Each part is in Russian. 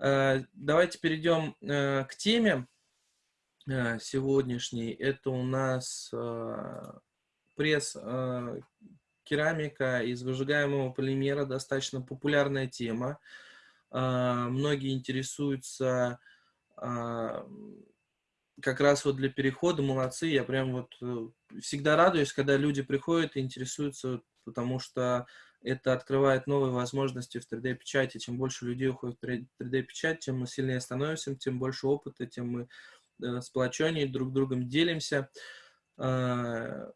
Давайте перейдем к теме сегодняшней. Это у нас пресс керамика из выжигаемого полимера, достаточно популярная тема. Многие интересуются как раз вот для перехода молодцы. Я прям вот э, всегда радуюсь, когда люди приходят и интересуются, потому что это открывает новые возможности в 3D-печати. Чем больше людей уходит в 3D-печать, тем мы сильнее становимся, тем больше опыта, тем мы э, сплоченнее друг другом делимся. А,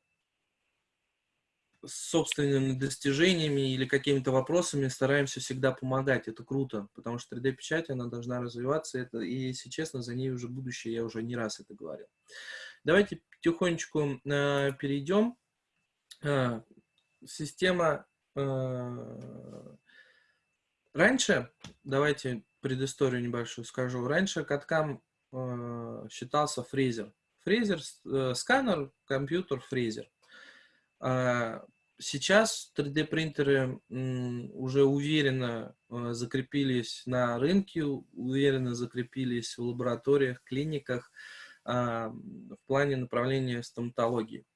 собственными достижениями или какими-то вопросами стараемся всегда помогать. Это круто, потому что 3D-печать, она должна развиваться, это, и, если честно, за ней уже будущее, я уже не раз это говорил. Давайте потихонечку э, перейдем. Э, система э, раньше, давайте предысторию небольшую скажу. Раньше каткам э, считался фрезер. Фрезер, э, сканер, компьютер, фрезер. А, сейчас 3D принтеры уже уверенно э, закрепились на рынке, уверенно закрепились в лабораториях, клиниках а, в плане направления стоматологии.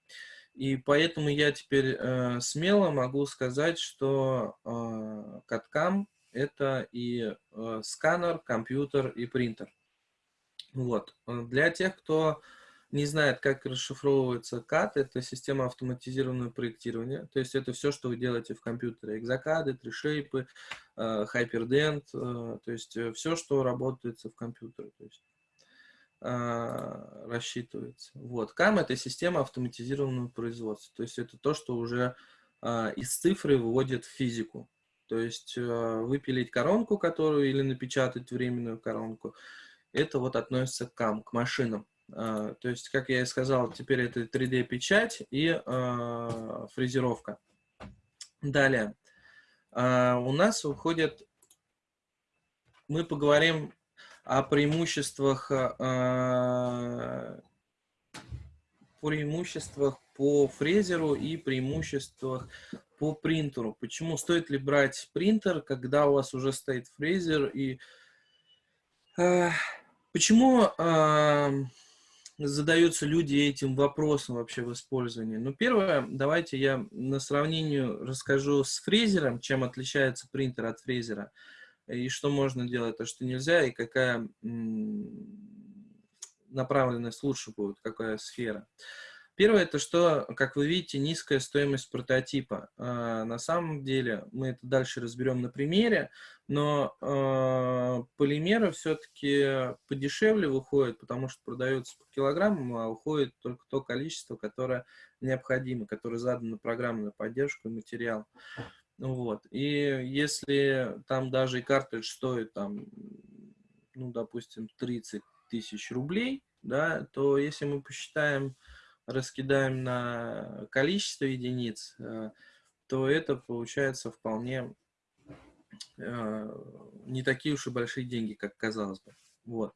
И поэтому я теперь э, смело могу сказать, что CAD-CAM а, это и э, сканер, компьютер и принтер. Вот. Для тех, кто не знает, как расшифровывается CAD, это система автоматизированного проектирования. То есть это все, что вы делаете в компьютере. Экзокады, тришейпы, э, э, то есть э, все, что работает в компьютере. То есть рассчитывается. Вот. CAM – это система автоматизированного производства. То есть это то, что уже из цифры выводит в физику. То есть выпилить коронку, которую или напечатать временную коронку, это вот относится к CAM, к машинам. А, то есть, как я и сказал, теперь это 3D-печать и э, фрезеровка. Далее. Э, у нас уходит... Мы поговорим о преимуществах, э, преимуществах по фрезеру и преимуществах по принтеру. Почему стоит ли брать принтер, когда у вас уже стоит фрезер и... Э, почему... Э, задаются люди этим вопросом вообще в использовании? Ну, первое, давайте я на сравнению расскажу с фрезером, чем отличается принтер от фрезера, и что можно делать, а что нельзя, и какая направленность лучше будет, какая сфера. Первое, это что, как вы видите, низкая стоимость прототипа. А, на самом деле, мы это дальше разберем на примере, но э, полимеры все-таки подешевле выходят, потому что продаются по килограммам, а уходит только то количество, которое необходимо, которое задано программной поддержкой материал. Вот. И если там даже и картридж стоит, там, ну, допустим, 30 тысяч рублей, да, то если мы посчитаем раскидаем на количество единиц, э, то это получается вполне э, не такие уж и большие деньги, как казалось бы. Вот.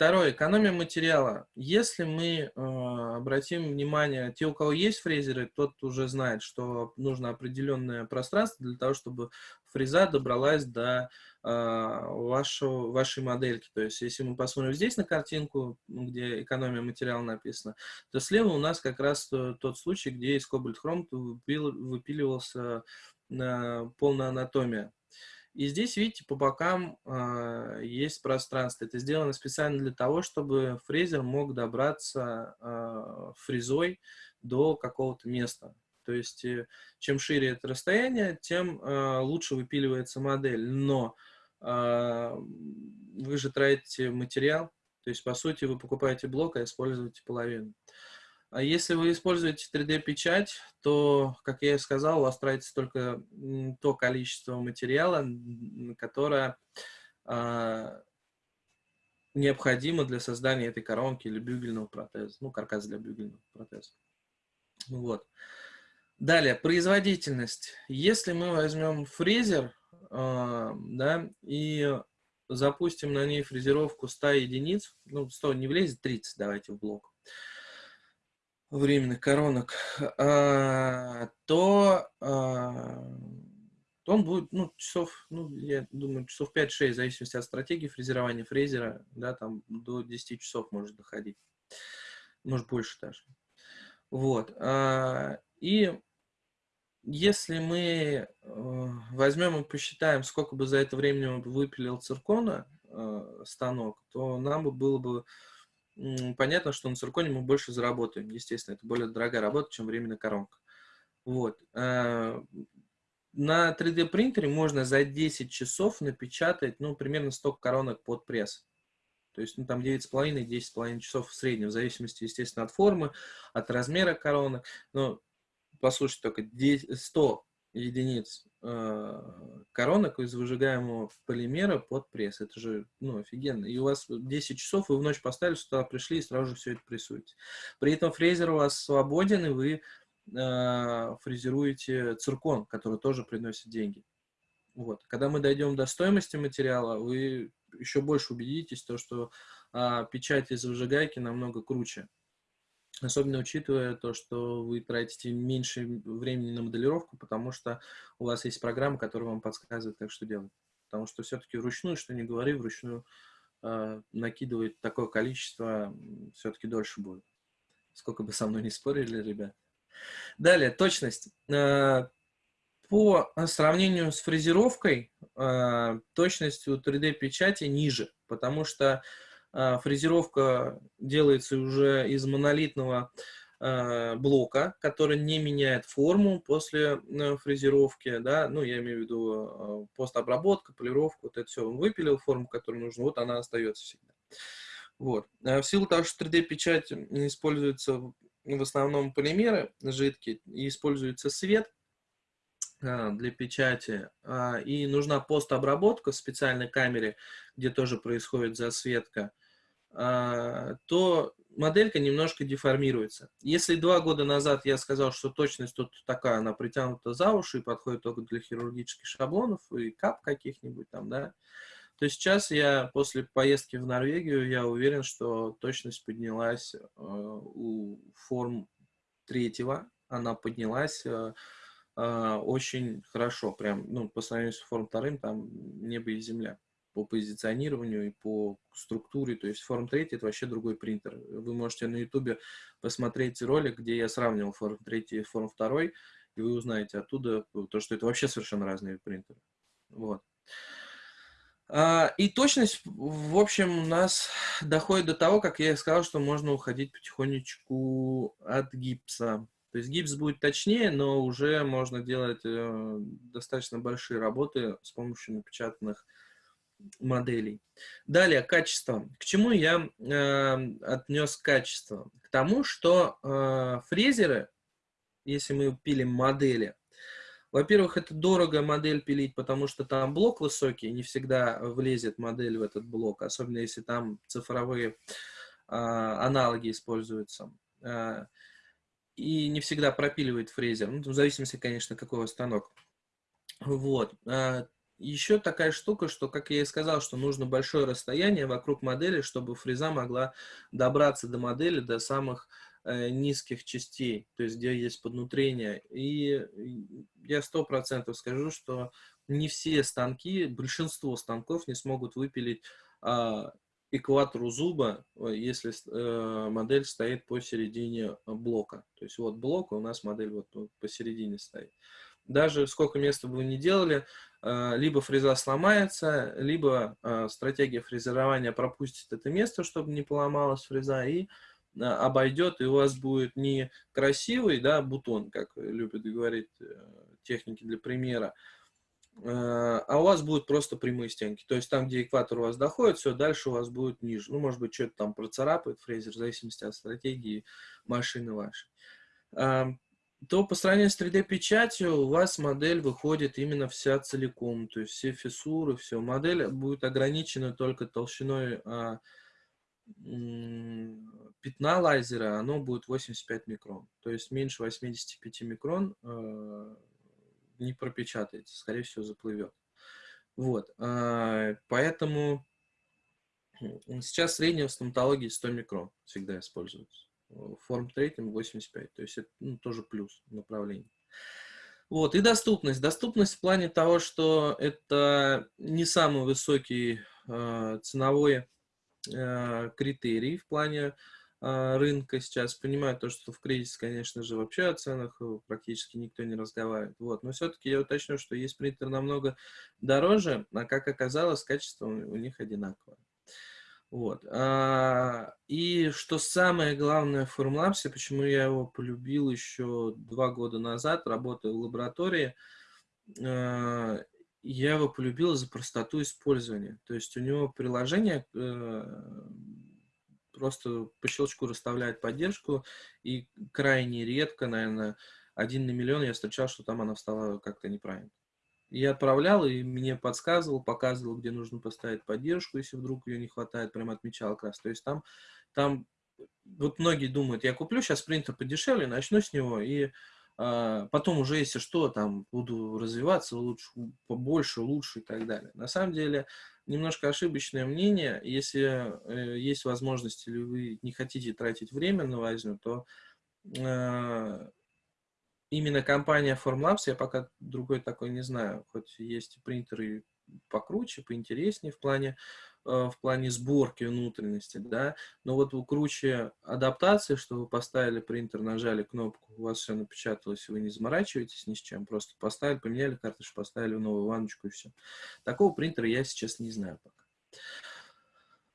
Второе, экономия материала. Если мы э, обратим внимание, те, у кого есть фрезеры, тот уже знает, что нужно определенное пространство для того, чтобы фреза добралась до э, вашего, вашей модельки. То есть, если мы посмотрим здесь на картинку, где экономия материала написана, то слева у нас как раз тот случай, где из кобальт хром выпиливался э, полная анатомия. И здесь, видите, по бокам э, есть пространство. Это сделано специально для того, чтобы фрезер мог добраться э, фрезой до какого-то места. То есть, э, чем шире это расстояние, тем э, лучше выпиливается модель. Но э, вы же тратите материал, то есть, по сути, вы покупаете блок, а используете половину. Если вы используете 3D-печать, то, как я и сказал, у вас тратится только то количество материала, которое э, необходимо для создания этой коронки или бюгельного протеза, ну, каркас для бюгельного протеза. Вот. Далее, производительность. Если мы возьмем фрезер, э, да, и запустим на ней фрезеровку 100 единиц, ну, 100 не влезет, 30 давайте в блок, временных коронок, а, то, а, то он будет, ну, часов, ну, я думаю, часов 5-6, в зависимости от стратегии фрезерования фрезера, да, там до 10 часов может доходить. Может, больше даже. Вот. А, и если мы э, возьмем и посчитаем, сколько бы за это время выпилил циркона э, станок, то нам бы было бы понятно, что на цирконе мы больше заработаем. Естественно, это более дорогая работа, чем временная коронка. Вот. Э, на 3D принтере можно за 10 часов напечатать, ну, примерно 100 коронок под пресс. То есть, ну, там 9,5-10,5 часов в среднем, в зависимости, естественно, от формы, от размера коронок. Но, послушайте, только 10, 100 единиц э, коронок из выжигаемого полимера под пресс. Это же, ну, офигенно. И у вас 10 часов, вы в ночь поставили, сюда пришли и сразу же все это прессуете. При этом фрезер у вас свободен, и вы э, фрезеруете циркон, который тоже приносит деньги. Вот. Когда мы дойдем до стоимости материала, вы еще больше убедитесь, то, что э, печать из выжигайки намного круче. Особенно учитывая то, что вы тратите меньше времени на моделировку, потому что у вас есть программа, которая вам подсказывает, как что делать. Потому что все-таки вручную, что не говори, вручную э, накидывать такое количество все-таки дольше будет. Сколько бы со мной не спорили, ребят. Далее, точность. Э, по сравнению с фрезеровкой, э, точность у 3D-печати ниже, потому что а, фрезеровка делается уже из монолитного а, блока, который не меняет форму после э, фрезеровки, да, ну, я имею в виду а, постобработка, полировка, вот это все, он выпилил форму, которую нужно, вот она остается всегда. Вот. В силу того, что 3D-печать используется в основном полимеры жидкие, и используется свет для печати, и нужна постобработка в специальной камере, где тоже происходит засветка, а, то моделька немножко деформируется. Если два года назад я сказал, что точность тут такая, она притянута за уши и подходит только для хирургических шаблонов и кап каких-нибудь там, да, то сейчас я после поездки в Норвегию, я уверен, что точность поднялась э, у форм третьего, она поднялась э, очень хорошо, прям, ну, по сравнению с форм вторым, там небо и земля по позиционированию и по структуре. То есть Form 3 это вообще другой принтер. Вы можете на YouTube посмотреть ролик, где я сравнивал Form 3 и Form 2, и вы узнаете оттуда то, что это вообще совершенно разные принтеры. Вот. А, и точность, в общем, у нас доходит до того, как я сказал, что можно уходить потихонечку от гипса. То есть гипс будет точнее, но уже можно делать э, достаточно большие работы с помощью напечатанных моделей. Далее, качество. К чему я э, отнес качество? К тому, что э, фрезеры, если мы пилим модели, во-первых, это дорого модель пилить, потому что там блок высокий, не всегда влезет модель в этот блок, особенно если там цифровые э, аналоги используются. Э, и не всегда пропиливает фрезер, ну, в зависимости, конечно, какой станок. Вот. Еще такая штука, что, как я и сказал, что нужно большое расстояние вокруг модели, чтобы фреза могла добраться до модели, до самых э, низких частей, то есть где есть поднутрение. И я сто процентов скажу, что не все станки, большинство станков не смогут выпилить э, экватору зуба, если э, модель стоит посередине блока. То есть вот блок, у нас модель вот, посередине стоит даже сколько места бы вы ни делали, либо фреза сломается, либо э, стратегия фрезерования пропустит это место, чтобы не поломалась фреза, и э, обойдет, и у вас будет не красивый да, бутон, как любят говорить техники для примера, а у вас будут просто прямые стенки. То есть там, где экватор у вас доходит, все, дальше у вас будет ниже. Ну, может быть, что-то там процарапает фрезер, в зависимости от стратегии машины вашей то по сравнению с 3D-печатью у вас модель выходит именно вся целиком, то есть все фиссуры, все. Модель будет ограничена только толщиной а, пятна лазера, оно будет 85 микрон. То есть меньше 85 микрон а, не пропечатается, скорее всего заплывет. Вот, а, поэтому сейчас средняя в стоматологии 100 микрон всегда используется форм третьим 85. То есть это ну, тоже плюс направление. Вот, и доступность. Доступность в плане того, что это не самый высокий э, ценовой э, критерий в плане э, рынка сейчас. Понимаю то, что в кризис, конечно же, вообще о ценах э, практически никто не разговаривает. Вот, но все-таки я уточню, что есть принтер намного дороже, а как оказалось, качество у них одинаковое. Вот. А, и что самое главное в Formlabs, почему я его полюбил еще два года назад, работая в лаборатории, а, я его полюбил за простоту использования. То есть у него приложение э, просто по щелчку расставляет поддержку, и крайне редко, наверное, один на миллион я встречал, что там она встала как-то неправильно. Я отправлял, и мне подсказывал, показывал, где нужно поставить поддержку, если вдруг ее не хватает, прям отмечал как раз. То есть там, там вот многие думают, я куплю сейчас принтер подешевле, начну с него, и а, потом уже, если что, там буду развиваться лучше, побольше, лучше и так далее. На самом деле, немножко ошибочное мнение. Если э, есть возможность или вы не хотите тратить время на возню, то э, именно компания Formlabs, я пока другой такой не знаю, хоть есть принтеры покруче, поинтереснее в плане, э, в плане сборки внутренности, да, но вот круче адаптации, что вы поставили принтер, нажали кнопку, у вас все напечаталось, вы не заморачиваетесь ни с чем, просто поставили, поменяли карточку, поставили новую ванночку и все. Такого принтера я сейчас не знаю пока.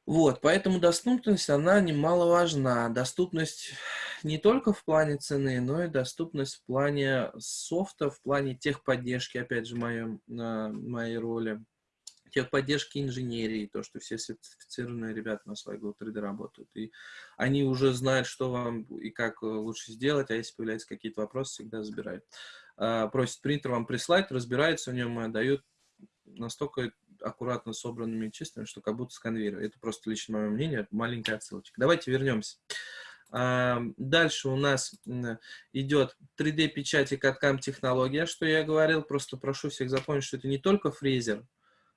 Вот, поэтому доступность, она немаловажна. Доступность не только в плане цены, но и доступность в плане софта, в плане техподдержки, опять же, моем, моей роли. Техподдержки инженерии, то, что все сертифицированные ребята на своей Go 3D работают. И они уже знают, что вам и как лучше сделать, а если появляются какие-то вопросы, всегда забирают. А, просят принтер вам прислать, разбираются в нем и отдают настолько аккуратно собранными чистыми, что как будто с конвейера. Это просто лично мое мнение, маленькая отсылочка. Давайте вернемся. Дальше у нас идет 3D-печать и каткам технология, что я говорил. Просто прошу всех запомнить, что это не только фрезер,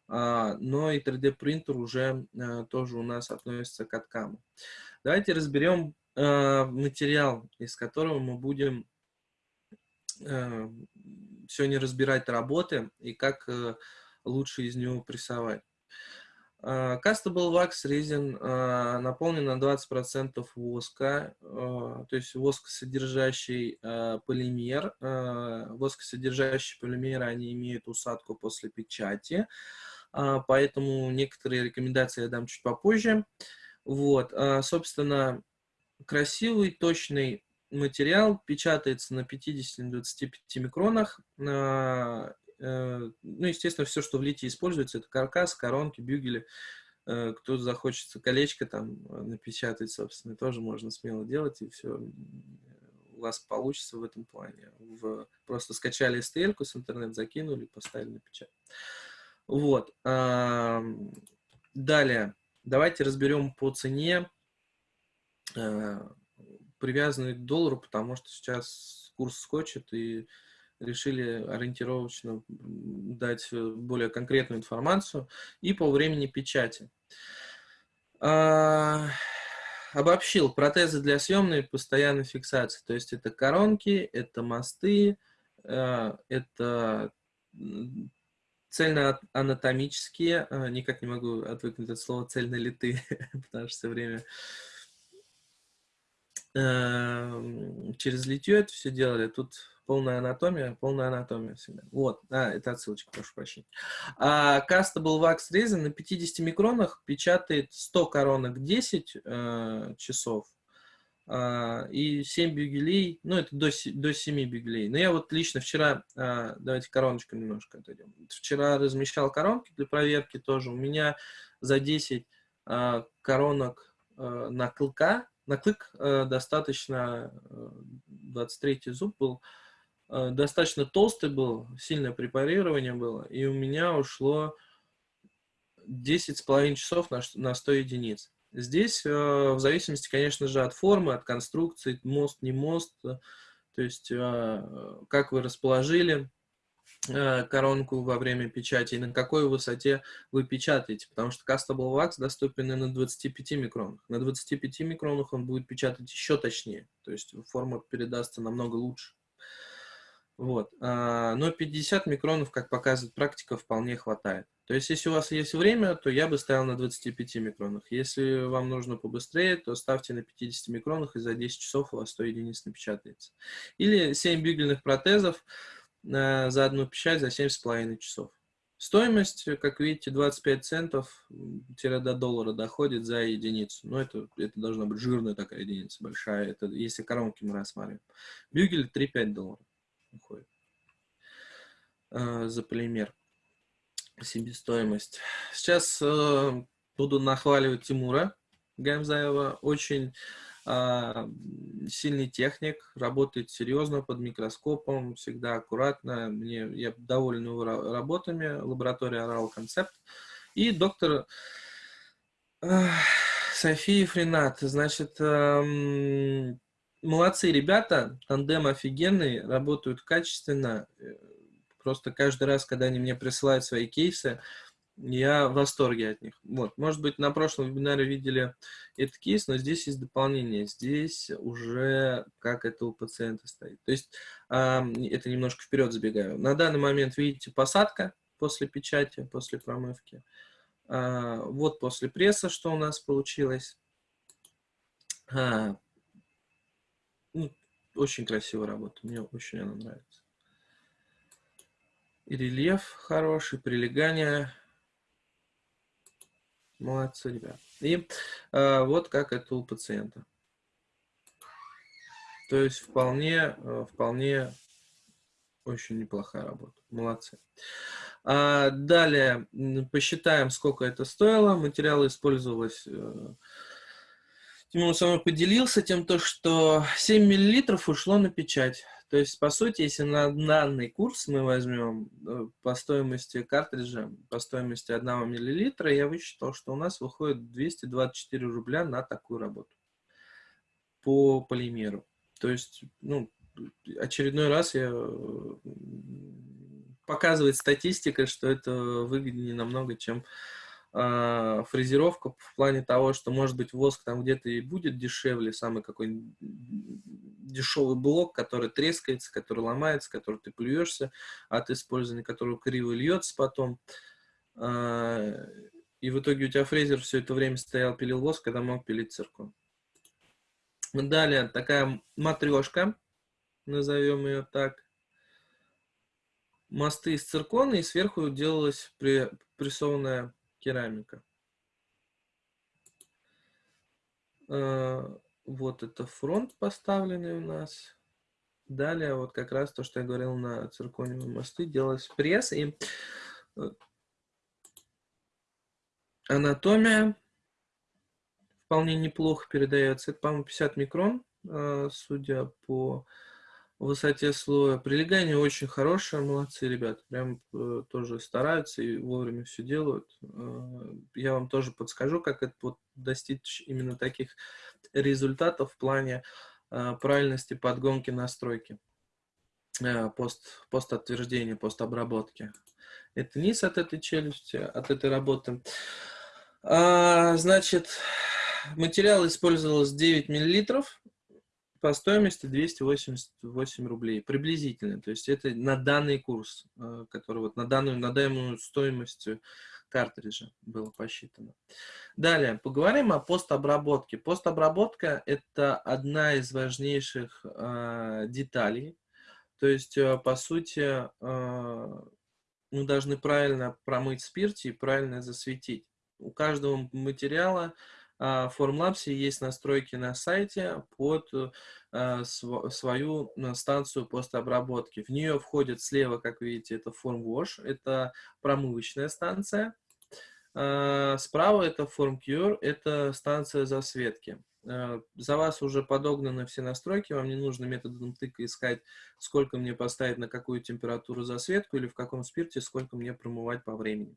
а, но и 3D-принтер уже а, тоже у нас относится к каткам. Давайте разберем материал, из которого мы будем сегодня разбирать работы и как э, лучше из него прессовать. А, Castable Wax Resin а, наполнен на 20% воска, а, то есть воскосодержащий полимер. Воскосодержащие полимеры, они имеют усадку после печати, поэтому некоторые рекомендации я дам чуть попозже. Вот, собственно, красивый, точный материал печатается на 50-25 микронах ну, естественно, все, что в литии используется, это каркас, коронки, бюгели. Э, кто захочется колечко там э, напечатать, собственно, тоже можно смело делать, и все у вас получится в этом плане. В, просто скачали STL с интернет, закинули, поставили на печать. Вот. Далее, давайте разберем по цене, привязанной к доллару, потому что сейчас курс скочит, и решили ориентировочно дать э, более конкретную информацию и по времени печати. А, обобщил протезы для съемной постоянной фиксации. То есть это коронки, это мосты, э, это цельно-анатомические, а, никак не могу отвыкнуть от слова цельнолитые, потому что все время через литье это все делали. Тут полная анатомия, полная анатомия всегда. Вот, а, это отсылочка, прошу прощения. А, Castable Wax Resin на 50 микронах печатает 100 коронок 10 э, часов э, и 7 бюгелей, ну, это до, до 7 бюгелей. Но я вот лично вчера, э, давайте короночку немножко отойдем. Вчера размещал коронки для проверки тоже. У меня за 10 э, коронок э, на клыка, на клык э, достаточно, э, 23 зуб был, Э, достаточно толстый был, сильное препарирование было, и у меня ушло 10,5 часов на, на 100 единиц. Здесь, э, в зависимости, конечно же, от формы, от конструкции, мост, не мост, э, то есть как вы расположили коронку во время печати и на какой высоте вы печатаете, потому что Castable Wax доступен на 25 микронах. На 25 микронах он будет печатать еще точнее, то есть форма передастся намного лучше. Вот. А, но 50 микронов, как показывает практика, вполне хватает. То есть, если у вас есть время, то я бы ставил на 25 микронах. Если вам нужно побыстрее, то ставьте на 50 микронах, и за 10 часов у вас 100 единиц напечатается. Или 7 бигельных протезов э, за одну печать за 7,5 часов. Стоимость, как видите, 25 центов до доллара доходит за единицу. Но это, это должна быть жирная такая единица, большая. Это если коронки мы рассматриваем. Бюгель 3-5 долларов уходит э, за полимер. Себестоимость. Сейчас э, буду нахваливать Тимура Гамзаева. Очень э, сильный техник, работает серьезно под микроскопом, всегда аккуратно. Мне, я доволен его работами. Лаборатория Oral Concept. И доктор София Фринат. Значит, э, молодцы ребята, тандем офигенный, работают качественно. Просто каждый раз, когда они мне присылают свои кейсы, я в восторге от них. Вот. Может быть, на прошлом вебинаре видели этот кейс, но здесь есть дополнение. Здесь уже как это у пациента стоит. То есть э, это немножко вперед забегаю. На данный момент, видите, посадка после печати, после промывки. Э, вот после пресса, что у нас получилось. А, ну, очень красивая работа, мне очень она нравится. И рельеф хороший, прилегание. Молодцы, ребят. И э, вот как это у пациента. То есть вполне, э, вполне очень неплохая работа. Молодцы. А далее посчитаем, сколько это стоило. Материал использовалось э, Тимур со мной поделился тем, то, что 7 мл ушло на печать. То есть, по сути, если на данный курс мы возьмем э, по стоимости картриджа, по стоимости 1 мл, я высчитал, что у нас выходит 224 рубля на такую работу по полимеру. То есть, ну, очередной раз я показывает статистика, что это выгоднее намного, чем э, фрезеровка в плане того, что, может быть, воск там где-то и будет дешевле, самый какой-нибудь дешевый блок, который трескается, который ломается, который ты плюешься от использования, который криво льется потом. Э, и в итоге у тебя фрезер все это время стоял, пилил воск, когда мог пилить циркон. Далее такая матрешка, назовем ее так. Мосты из циркона, и сверху делалась прессованная керамика. А, вот это фронт поставленный у нас. Далее вот как раз то, что я говорил на циркониевые мосты, делалось пресс и э, анатомия вполне неплохо передается. Это, по-моему, 50 микрон, а, судя по высоте слоя. Прилегание очень хорошее, молодцы ребята, прям э, тоже стараются и вовремя все делают. Э, я вам тоже подскажу, как это вот достичь именно таких результатов в плане э, правильности подгонки настройки, э, пост, пост отверждения, пост обработки. Это низ от этой челюсти, от этой работы. А, значит, материал использовался 9 миллилитров по стоимости 288 рублей, приблизительно. То есть это на данный курс, э, который вот на данную, на данную стоимость картриджа было посчитано. Далее, поговорим о постобработке. Постобработка – это одна из важнейших э, деталей. То есть, э, по сути, э, мы должны правильно промыть спирте и правильно засветить. У каждого материала в Formlabs есть настройки на сайте под э, свою э, станцию постобработки. В нее входит слева, как видите, это FormWash, это промывочная станция. Э, справа это FormCure, это станция засветки. За вас уже подогнаны все настройки, вам не нужно методом тыка искать, сколько мне поставить на какую температуру засветку или в каком спирте, сколько мне промывать по времени.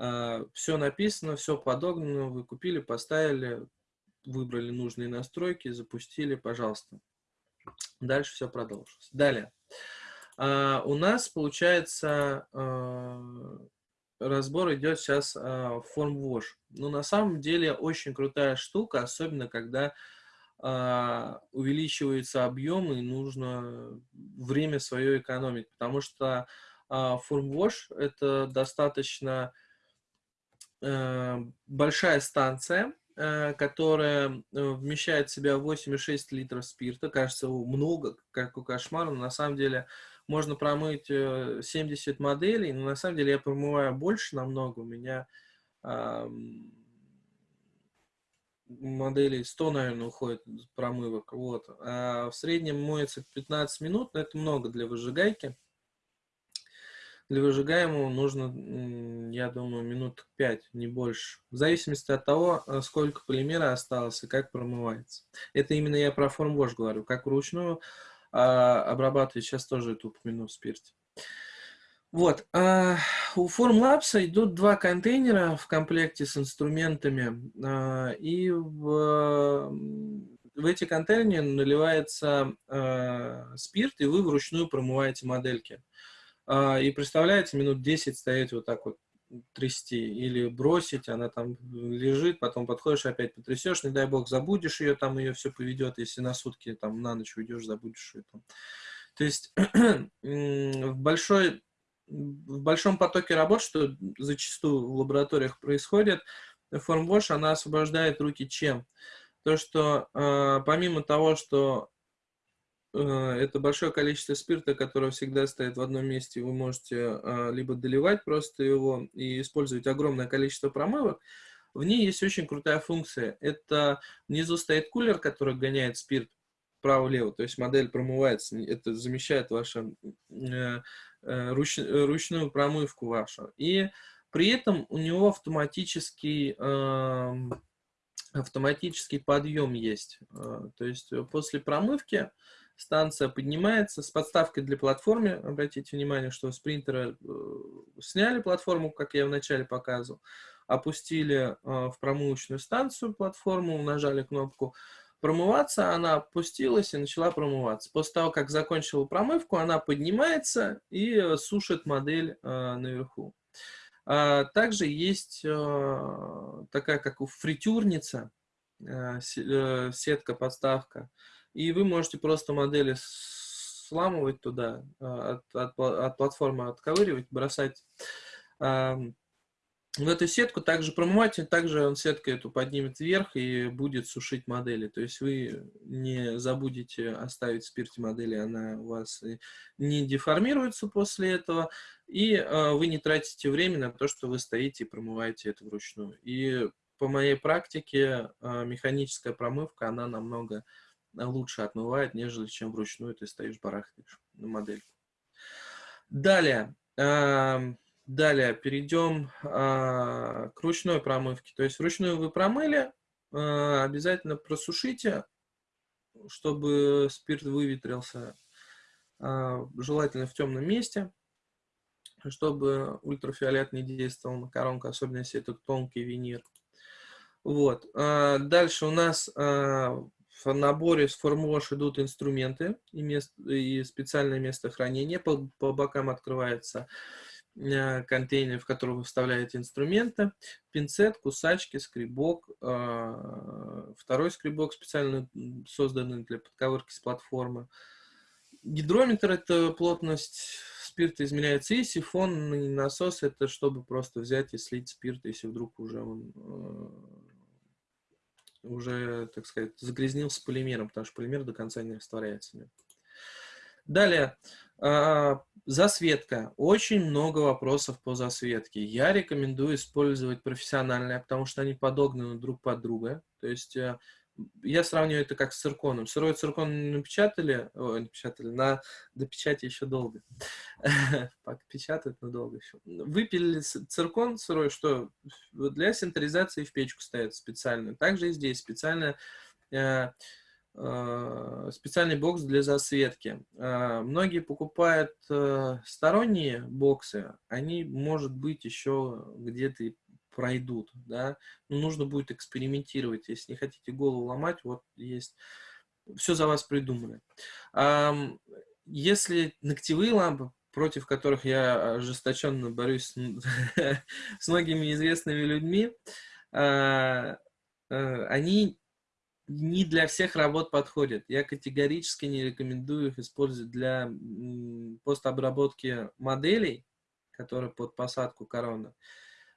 А, все написано, все подогнано, вы купили, поставили, выбрали нужные настройки, запустили, пожалуйста. Дальше все продолжилось. Далее. А, у нас, получается, а, разбор идет сейчас в форм wash. Но на самом деле очень крутая штука, особенно когда а, увеличивается объем и нужно время свое экономить, потому что формвош это достаточно большая станция, э, которая э, вмещает в себя 8,6 литров спирта. Кажется, много, как у кошмара, но на самом деле можно промыть 70 моделей, но на самом деле я промываю больше намного. У меня моделей 100, наверное, уходит промывок. Вот. А в среднем моется 15 минут, но это много для выжигайки. Для выжигаемого нужно, я думаю, минут 5, не больше. В зависимости от того, э, сколько полимера осталось и как промывается. Это именно я про формвош говорю. Как вручную а, обрабатывать, сейчас тоже это упомяну в спирте. Вот. А, у Formlabs идут два контейнера в комплекте с инструментами. А, и в, в эти контейнеры наливается а, спирт, и вы вручную промываете модельки. А, и представляете, минут 10 стоять вот так вот трясти или бросить, она там лежит, потом подходишь, опять потрясешь, не дай бог забудешь ее, там ее все поведет, если на сутки там на ночь уйдешь, забудешь ее там. То есть в большой в большом потоке работ, что зачастую в лабораториях происходит, формвош, она освобождает руки чем? То, что э, помимо того, что это большое количество спирта, которое всегда стоит в одном месте, вы можете э, либо доливать просто его и использовать огромное количество промывок, в ней есть очень крутая функция. Это внизу стоит кулер, который гоняет спирт вправо-лево, то есть модель промывается, это замещает ваше э, Э, руч, э, ручную промывку вашу. И при этом у него автоматический, автоматический подъем есть. Э, то есть после промывки станция поднимается с подставкой для платформы. Обратите внимание, что с принтера сняли платформу, как я вначале показывал, опустили в промывочную станцию платформу, нажали кнопку промываться, она опустилась и начала промываться. После того, как закончила промывку, она поднимается и э, сушит модель э, наверху. А, также есть э, такая, как у фритюрница, э, э, сетка-подставка. И вы можете просто модели сламывать туда, э, от, от, от платформы отковыривать, бросать в эту сетку также промыватель, также он сеткой эту поднимет вверх и будет сушить модели. То есть вы не забудете оставить в модели, она у вас не деформируется после этого, и э, вы не тратите время на то, что вы стоите и промываете это вручную. И по моей практике э, механическая промывка, она намного лучше отмывает, нежели чем вручную ты стоишь барахтаешь на модельку. Далее. Э, Далее перейдем а, к ручной промывке. То есть вручную вы промыли, а, обязательно просушите, чтобы спирт выветрился, желательно в темном месте, чтобы ультрафиолет не действовал на коронку, особенно если это тонкий винир. Вот. Дальше у нас в наборе с формуош идут инструменты и, мест, и специальное место хранения. По, по бокам открывается Э, контейнер, в который вы вставляете инструменты, пинцет, кусачки, скребок, а, второй скребок специально созданный для подковырки с платформы. Гидрометр – это плотность спирта измеряется, и сифонный насос – это чтобы просто взять и слить спирт, если вдруг уже он э, уже, так сказать, загрязнился полимером, потому что полимер до конца не растворяется. Далее, а, засветка. Очень много вопросов по засветке. Я рекомендую использовать профессиональные, потому что они подогнаны друг под друга. То есть э, я сравниваю это как с цирконом. Сырой циркон напечатали, о, напечатали, на до печати еще долго. Печатают, но долго еще. Выпилили циркон сырой, что для синтеризации в печку ставят специально. Также и здесь специально э, Э, специальный бокс для засветки. Э, многие покупают сторонние боксы, они, может быть, еще где-то пройдут, да, но нужно будет экспериментировать, если не хотите голову ломать, вот есть, все за вас придумали. Если ногтевые лампы, против которых я ожесточенно борюсь с многими известными людьми, они не для всех работ подходит. Я категорически не рекомендую их использовать для постобработки моделей, которые под посадку коронок,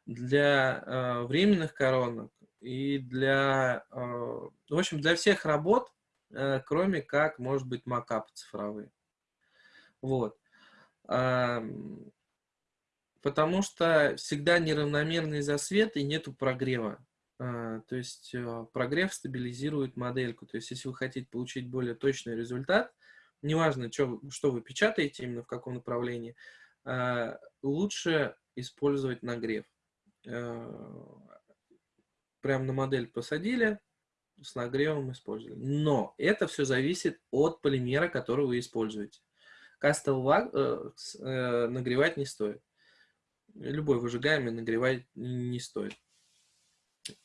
для э, временных коронок и для, э, в общем, для всех работ, э, кроме как, может быть, макапы цифровые. Вот. Э, потому что всегда неравномерный засвет и нету прогрева. Э, то есть э, прогрев стабилизирует модельку. То есть если вы хотите получить более точный результат, неважно, что, что вы печатаете, именно в каком направлении, э, лучше использовать нагрев. Прямо на модель посадили, с нагревом использовали. Но это все зависит от полимера, который вы используете. Кастел нагревать не стоит. Любой выжигаемый нагревать не стоит.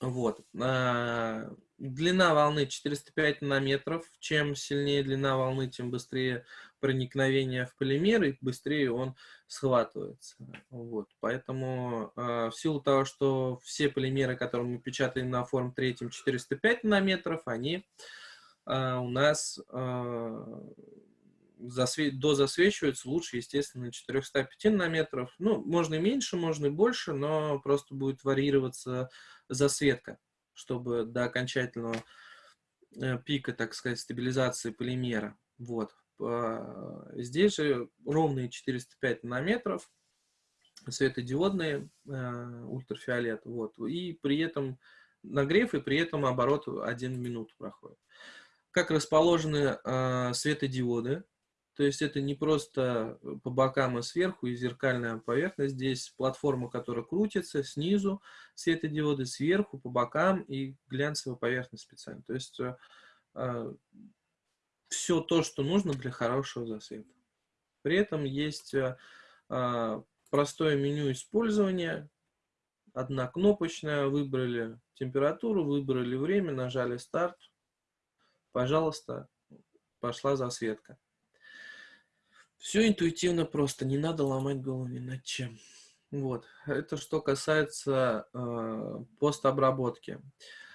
Вот. А, длина волны 405 нанометров. Чем сильнее длина волны, тем быстрее проникновение в полимер, и быстрее он схватывается. Вот. Поэтому а, в силу того, что все полимеры, которые мы печатаем на форм 3 405 нанометров, они а, у нас засве... дозасвечиваются лучше, естественно, 405 нанометров. Ну, можно и меньше, можно и больше, но просто будет варьироваться засветка, чтобы до окончательного э, пика, так сказать, стабилизации полимера. Вот. Здесь же ровные 405 нанометров, светодиодные, э, ультрафиолет. Вот. И при этом нагрев, и при этом оборот 1 минуту проходит. Как расположены э, светодиоды, то есть это не просто по бокам и сверху, и зеркальная поверхность. Здесь платформа, которая крутится снизу, светодиоды сверху, по бокам и глянцевая поверхность специально. То есть все то, что нужно для хорошего засвета. При этом есть э, э, простое меню использования. Однокнопочное. Выбрали температуру, выбрали время, нажали старт. Пожалуйста, пошла засветка. Все интуитивно просто, не надо ломать голову ни над чем. Вот, это что касается э, постобработки. Э,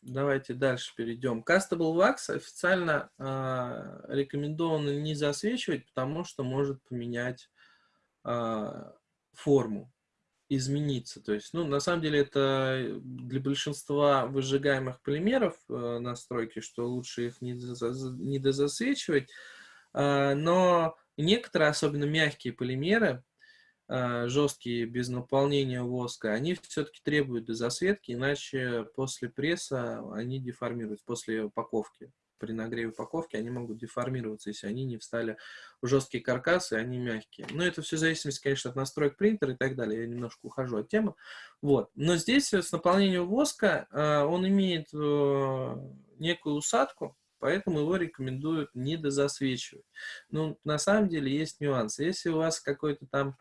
давайте дальше перейдем. Castable Wax официально э, рекомендовано не засвечивать, потому что может поменять э, форму, измениться. То есть, ну, на самом деле это для большинства выжигаемых полимеров э, настройки, что лучше их не, дозасвечивать, а, но некоторые, особенно мягкие полимеры, а, жесткие, без наполнения воска, они все-таки требуют дозасветки, иначе после пресса они деформируются, после упаковки. При нагреве упаковки они могут деформироваться, если они не встали в жесткие каркасы, они мягкие. Но это все зависит, конечно, от настроек принтера и так далее. Я немножко ухожу от темы. Вот. Но здесь с наполнением воска а, он имеет э, некую усадку, поэтому его рекомендуют не дозасвечивать. Ну, на самом деле есть нюансы. Если у вас какой-то там,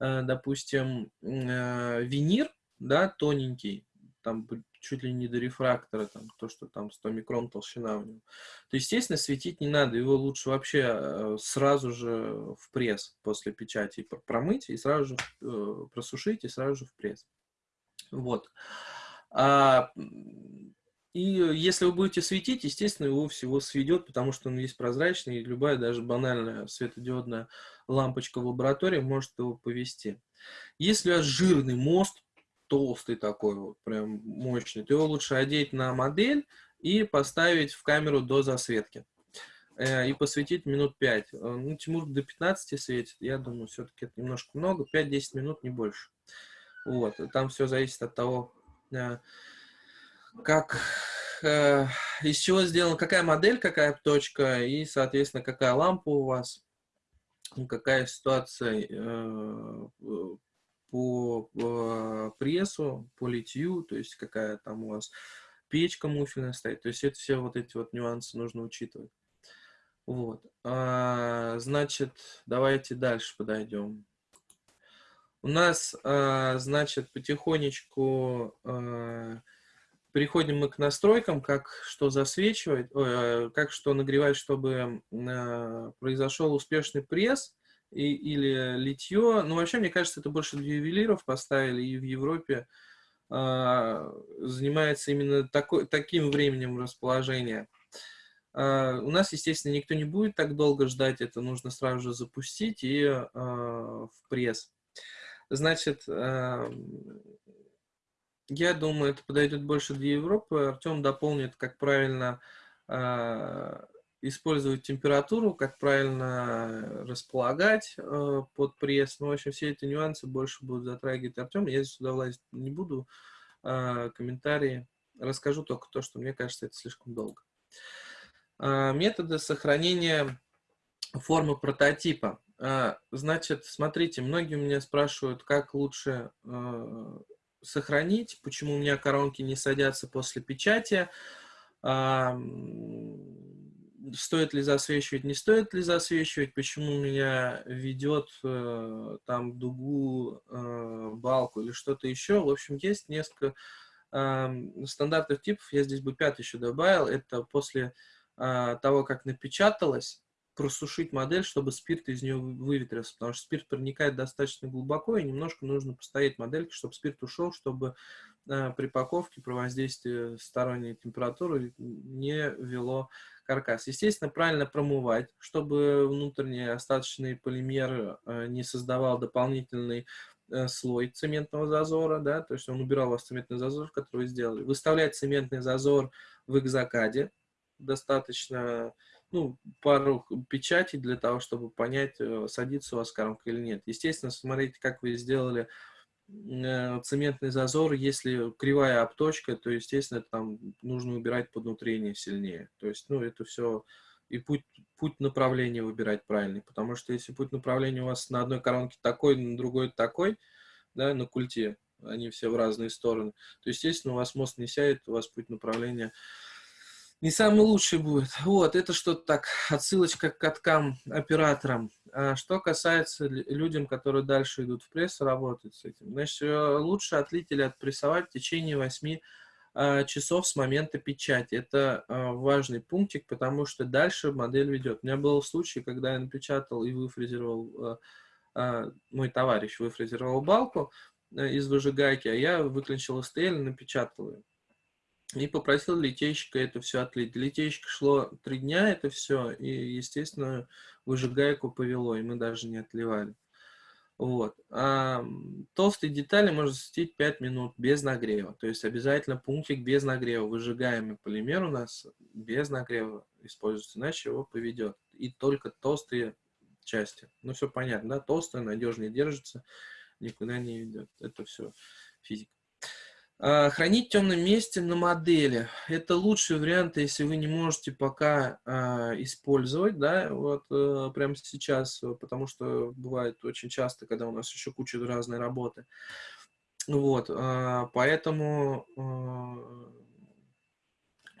э, допустим, э, винир, да, тоненький, там чуть ли не до рефрактора, там, то, что там 100 микрон толщина у него, то, естественно, светить не надо. Его лучше вообще э, сразу же в пресс после печати промыть и сразу же просушить и сразу же в пресс. Вот. А и если вы будете светить, естественно, его всего сведет, потому что он весь прозрачный, и любая даже банальная светодиодная лампочка в лаборатории может его повести. Если у вас жирный мост, толстый такой вот, прям мощный, то его лучше одеть на модель и поставить в камеру до засветки. Э, и посветить минут 5. Э, ну, Тимур до 15 светит, я думаю, все-таки это немножко много, 5-10 минут, не больше. Вот, там все зависит от того, э, как, э, из чего сделана, какая модель, какая точка и, соответственно, какая лампа у вас, какая ситуация э, по, по прессу, по литью, то есть какая там у вас печка муфельная стоит. То есть это все вот эти вот нюансы нужно учитывать. Вот. А, значит, давайте дальше подойдем. У нас, а, значит, потихонечку Переходим мы к настройкам, как что засвечивать, э, как что нагревать, чтобы э, произошел успешный пресс и, или литье. Ну, вообще, мне кажется, это больше для ювелиров поставили, и в Европе занимается именно такой, таким временем расположения. У нас, естественно, никто не будет так долго ждать, это нужно сразу же запустить и в пресс. Значит, я думаю, это подойдет больше для Европы. Артем дополнит, как правильно э, использовать температуру, как правильно располагать э, под пресс. Ну, в общем, все эти нюансы больше будут затрагивать Артем. Я здесь сюда влазить не буду. Э, комментарии. Расскажу только то, что мне кажется, это слишком долго. Э, методы сохранения формы прототипа. Значит, смотрите, многие у меня спрашивают, как лучше сохранить, почему у меня коронки не садятся после печати, стоит ли засвечивать, не стоит ли засвечивать, почему у меня ведет э, там дугу, э, балку или что-то еще. В общем, есть несколько стандартных типов, я здесь бы пятый еще добавил, это после а, того, как напечаталось, просушить модель, чтобы спирт из нее выветрился, потому что спирт проникает достаточно глубоко, и немножко нужно постоять модельки, чтобы спирт ушел, чтобы э, при паковке про воздействие сторонней температуры не вело каркас. Естественно, правильно промывать, чтобы внутренний остаточный полимер э, не создавал дополнительный э, слой цементного зазора, да, то есть он убирал у вас цементный зазор, который вы сделали. Выставлять цементный зазор в экзокаде достаточно ну, пару печатей для того, чтобы понять, э, садится у вас коронка или нет. Естественно, смотрите, как вы сделали э, цементный зазор, если кривая обточка, то, естественно, там нужно убирать поднутрение сильнее. То есть, ну, это все и путь, путь направления выбирать правильный, потому что если путь направления у вас на одной коронке такой, на другой такой, да, на культе, они все в разные стороны, то, естественно, у вас мост не сядет, у вас путь направления не самый лучший будет. Вот, это что-то так, отсылочка к каткам операторам. А что касается людям, которые дальше идут в пресс, работать с этим. Значит, э, лучше отлить или отпрессовать в течение 8 а, часов с момента печати. Это а, важный пунктик, потому что дальше модель ведет. У меня был случай, когда я напечатал и выфрезеровал, а, мой товарищ выфрезеровал балку э, из выжигайки, а я выключил STL и напечатал ее и попросил литейщика это все отлить. Литейщик шло три дня это все, и, естественно, выжигайку повело, и мы даже не отливали. Вот. А толстые детали можно засветить 5 минут без нагрева. То есть обязательно пунктик без нагрева. Выжигаемый полимер у нас без нагрева используется, иначе его поведет. И только толстые части. Ну, все понятно, да? Толстая, надежнее держится, никуда не ведет. Это все физика. А, хранить в темном месте на модели. Это лучший вариант, если вы не можете пока а, использовать, да, вот а, прямо сейчас, потому что бывает очень часто, когда у нас еще куча разной работы. Вот, поэтому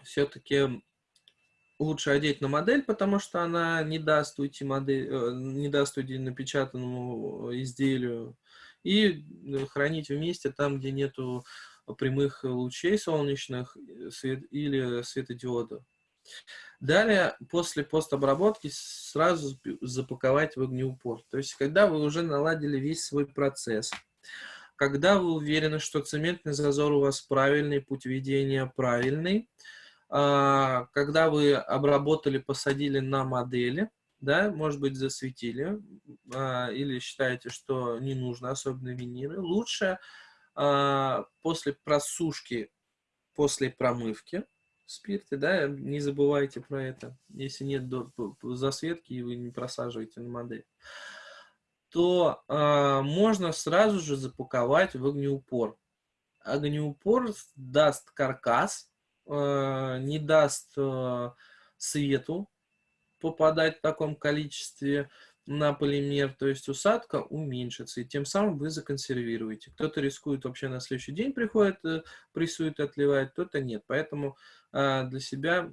все-таки лучше одеть на модель, потому что она не даст уйти модель, э, не даст уйти напечатанному изделию, и хранить вместе там, где нету прямых лучей солнечных э, свет, или светодиода. Далее, после постобработки, сразу запаковать в огнеупор. То есть, когда вы уже наладили весь свой процесс, когда вы уверены, что цементный зазор у вас правильный, путь ведения правильный, а, когда вы обработали, посадили на модели, да, может быть, засветили, а, или считаете, что не нужно особенно виниры, лучше после просушки, после промывки спирта, да, не забывайте про это, если нет засветки и вы не просаживаете на модель, то э, можно сразу же запаковать в огнеупор. Огнеупор даст каркас, э, не даст э, свету попадать в таком количестве, на полимер, то есть усадка уменьшится, и тем самым вы законсервируете. Кто-то рискует вообще на следующий день приходит, э, прессует, отливает, кто-то нет. Поэтому а, для себя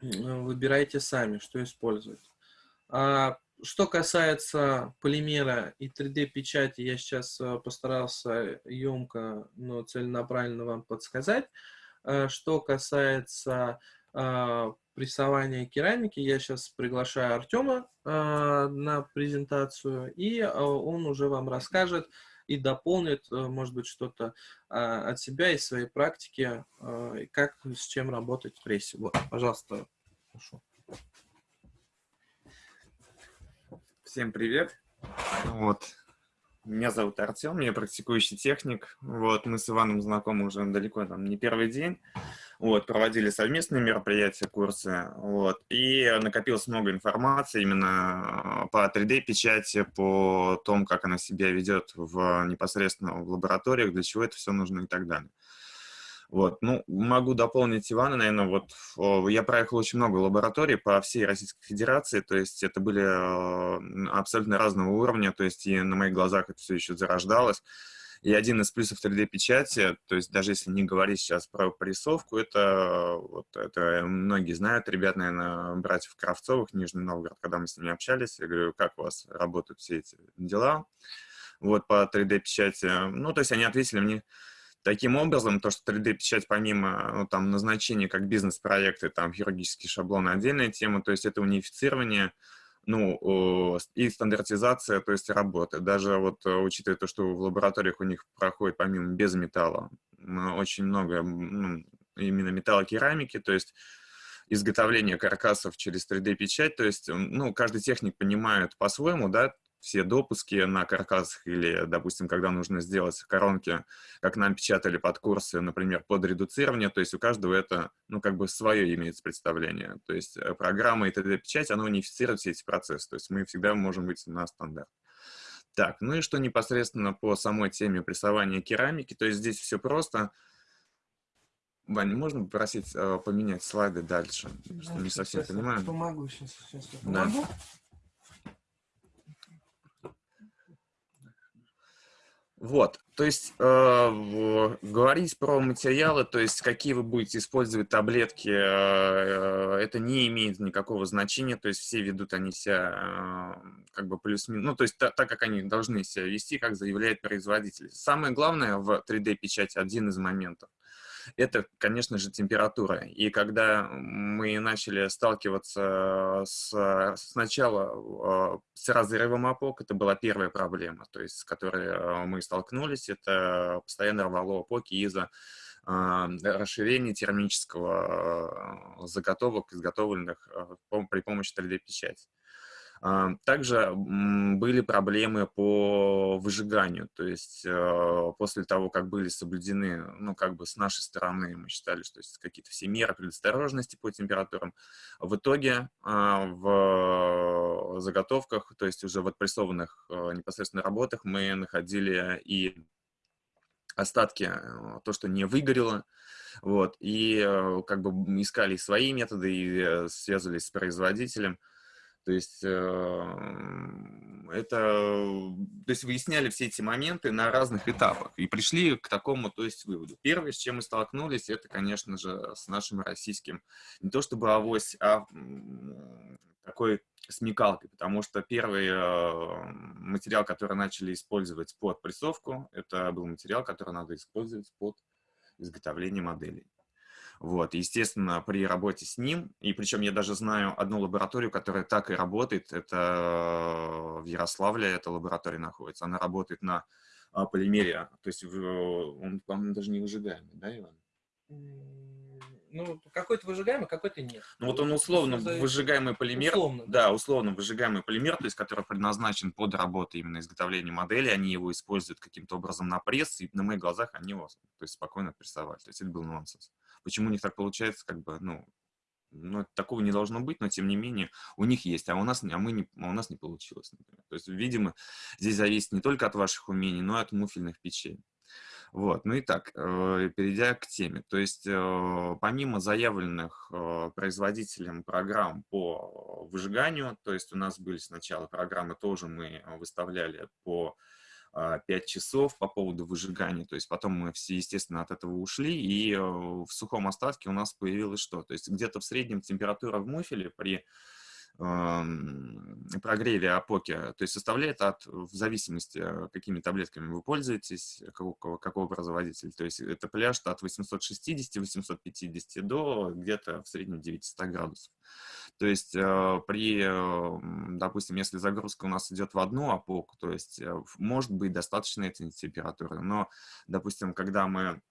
выбирайте сами, что использовать. А, что касается полимера и 3D-печати, я сейчас э, постарался емко, но целенаправленно вам подсказать. А, что касается прессования керамики. Я сейчас приглашаю Артема э, на презентацию, и э, он уже вам расскажет и дополнит, э, может быть, что-то э, от себя и своей практики, э, как с чем работать в прессе. Вот, пожалуйста, прошу. Всем привет. Вот. Меня зовут Артем, я практикующий техник. Вот, мы с Иваном знакомы уже далеко, там, не первый день. Вот, проводили совместные мероприятия, курсы. Вот, и накопилось много информации именно а, по 3D-печати, по тому, как она себя ведет в, непосредственно в лабораториях, для чего это все нужно и так далее. Вот. Ну, могу дополнить Ивана, наверное, вот я проехал очень много лабораторий по всей Российской Федерации, то есть это были э, абсолютно разного уровня, то есть и на моих глазах это все еще зарождалось. И один из плюсов 3D-печати, то есть даже если не говорить сейчас про порисовку, это, вот, это многие знают, ребят, наверное, братьев Кравцовых, Нижний Новгород, когда мы с ними общались, я говорю, как у вас работают все эти дела, вот, по 3D-печати. Ну, то есть они ответили мне, Таким образом, то, что 3D-печать помимо ну, там, назначения как бизнес-проекты, там, хирургические шаблоны, отдельная тема, то есть это унифицирование, ну, и стандартизация, то есть работы. Даже вот э, учитывая то, что в лабораториях у них проходит помимо без металла очень много ну, именно металлокерамики, то есть изготовление каркасов через 3D-печать, то есть, ну, каждый техник понимает по-своему, да, все допуски на каркасах или, допустим, когда нужно сделать коронки, как нам печатали под курсы, например, под редуцирование, то есть у каждого это, ну, как бы свое имеется представление. То есть э, программа и 3D-печать, она унифицирует все эти процессы, то есть мы всегда можем выйти на стандарт. Так, ну и что непосредственно по самой теме прессования керамики, то есть здесь все просто. Ваня, можно попросить э, поменять слайды дальше? Да, не совсем понимаю. Помогу сейчас. сейчас я помогу. Да. Вот, то есть э, говорить про материалы, то есть какие вы будете использовать таблетки, э, это не имеет никакого значения, то есть все ведут они себя э, как бы плюс-минус, ну то есть та, так, как они должны себя вести, как заявляет производитель. Самое главное в 3D-печати, один из моментов – это, конечно же, температура. И когда мы начали сталкиваться с, сначала а, с разрывом опок, это была первая проблема, то есть с которой а, мы столкнулись, это постоянно рвало опоки из-за а, расширения термического заготовок, изготовленных при помощи 3D-печати. А, также были проблемы по выжиганию, то есть э, после того, как были соблюдены, ну, как бы с нашей стороны, мы считали, что есть какие-то все меры предосторожности по температурам, в итоге а, в заготовках, то есть уже в отпрессованных э, непосредственно работах мы находили и остатки, э, то, что не выгорело, вот, и как бы искали свои методы и связывались с производителем, то есть эм, это, то есть выясняли все эти моменты на разных этапах и пришли к такому, то есть выводу. Первое, с чем мы столкнулись, это, конечно же, с нашим российским, не то чтобы авось, а такой смекалкой, потому что первый э, материал, который начали использовать под прессовку, это был материал, который надо использовать под изготовление моделей. Вот, естественно, при работе с ним, и причем я даже знаю одну лабораторию, которая так и работает, это в Ярославле эта лаборатория находится, она работает на а, полимере, то есть он, по-моему, даже не выжигаемый, да, Иван? Ну, какой-то выжигаемый, какой-то нет. Ну, вот он условно выжигаемый полимер. Условно, да. да, условно выжигаемый полимер, то есть который предназначен под работу именно изготовления модели, они его используют каким-то образом на пресс, и на моих глазах они его то есть, спокойно прессовали. То есть это был нонсенс. Почему у них так получается, как бы, ну, ну, такого не должно быть, но тем не менее у них есть, а у нас, а мы не, а у нас не получилось, например. То есть, видимо, здесь зависит не только от ваших умений, но и от муфельных печей. Вот, ну и так, э, перейдя к теме, то есть э, помимо заявленных э, производителем программ по выжиганию, то есть у нас были сначала программы, тоже мы выставляли по 5 а, часов по поводу выжигания. То есть потом мы все, естественно, от этого ушли, и э, в сухом остатке у нас появилось что? То есть где-то в среднем температура в муфеле при прогреве опоки, то есть составляет от, в зависимости, э, какими таблетками вы пользуетесь, какого, какого производителя, то есть это пляж от 860-850 до где-то в среднем 900 градусов. То есть э, при, допустим, если загрузка у нас идет в одну опоку, то есть э, может быть достаточно этой температуры, но, допустим, когда мы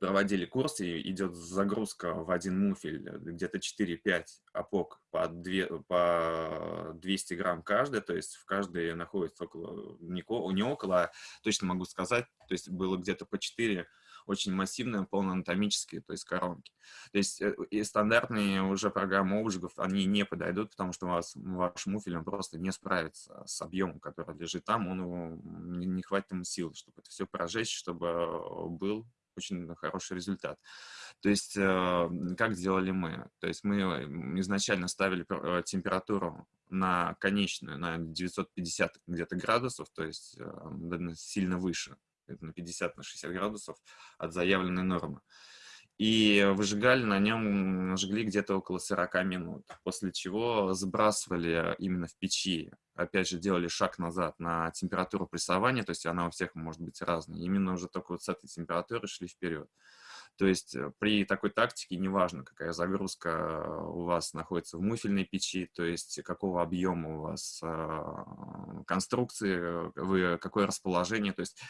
проводили курс, и идет загрузка в один муфель, э, где-то 4-5 опок по, 2, по 200 грамм каждый, то есть в каждой находится около, не около, а точно могу сказать, то есть было где-то по 4 очень массивные, полноанатомические, то есть коронки. То есть э, и стандартные уже программы обжигов, они не подойдут, потому что у вас, ваш муфель он просто не справится с объемом, который лежит там, он не, не хватит ему сил, чтобы это все прожечь, чтобы э, был очень хороший результат. То есть, э, как сделали мы? То есть мы изначально ставили температуру на конечную, на 950 где-то градусов, то есть сильно выше, на 50 на 60 градусов от заявленной нормы. И выжигали на нем, жгли где-то около 40 минут, после чего сбрасывали именно в печи. Опять же, делали шаг назад на температуру прессования, то есть она у всех может быть разная. Именно уже только вот с этой температуры шли вперед. То есть э, при такой тактике неважно, какая загрузка у вас находится в муфельной печи, то есть какого объема у вас э, конструкции, э, вы, какое расположение. То есть